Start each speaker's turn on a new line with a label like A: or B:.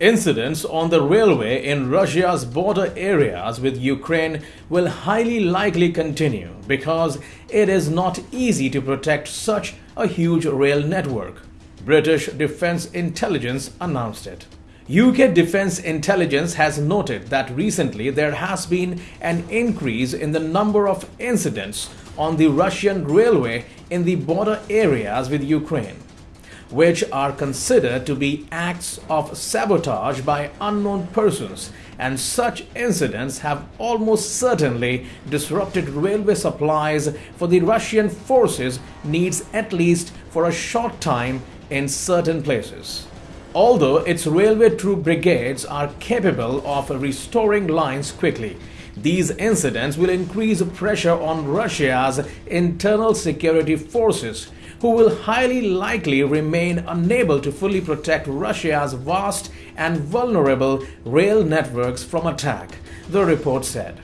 A: Incidents on the railway in Russia's border areas with Ukraine will highly likely continue because it is not easy to protect such a huge rail network. British Defense Intelligence announced it. UK Defense Intelligence has noted that recently there has been an increase in the number of incidents on the Russian railway in the border areas with Ukraine, which are considered to be acts of sabotage by unknown persons, and such incidents have almost certainly disrupted railway supplies for the Russian forces needs at least for a short time in certain places. Although its railway troop brigades are capable of restoring lines quickly, these incidents will increase pressure on Russia's internal security forces, who will highly likely remain unable to fully protect Russia's vast and vulnerable rail networks from attack, the report said.